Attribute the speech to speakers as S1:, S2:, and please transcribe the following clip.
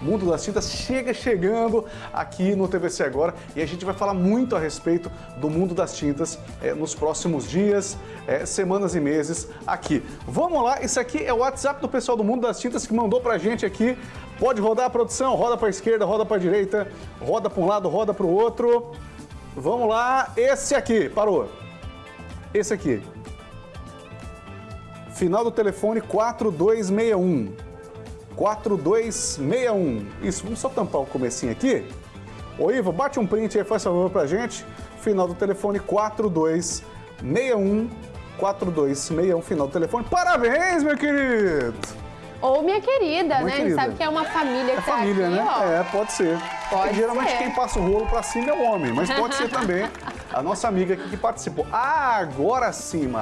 S1: Mundo das Tintas chega chegando aqui no TVC Agora e a gente vai falar muito a respeito do Mundo das Tintas é, nos próximos dias, é, semanas e meses aqui. Vamos lá, esse aqui é o WhatsApp do pessoal do Mundo das Tintas que mandou pra gente aqui. Pode rodar a produção, roda pra esquerda, roda pra direita, roda pra um lado, roda pro outro. Vamos lá, esse aqui, parou. Esse aqui. Final do telefone 4261. 4261. Isso, vamos só tampar o comecinho aqui. Ô Ivo, bate um print aí, faz favor pra gente. Final do telefone 4261. 4261, final do telefone. Parabéns, meu querido!
S2: Ou minha querida,
S1: Minha
S2: né? A gente
S1: querida.
S2: sabe que é uma família que
S1: É
S2: tá
S1: família,
S2: aqui,
S1: né?
S2: ó.
S1: É, pode ser.
S2: Pode
S1: Geralmente
S2: ser.
S1: quem passa o rolo pra cima é o homem, mas pode ser também a nossa amiga aqui que participou. Ah, agora sim,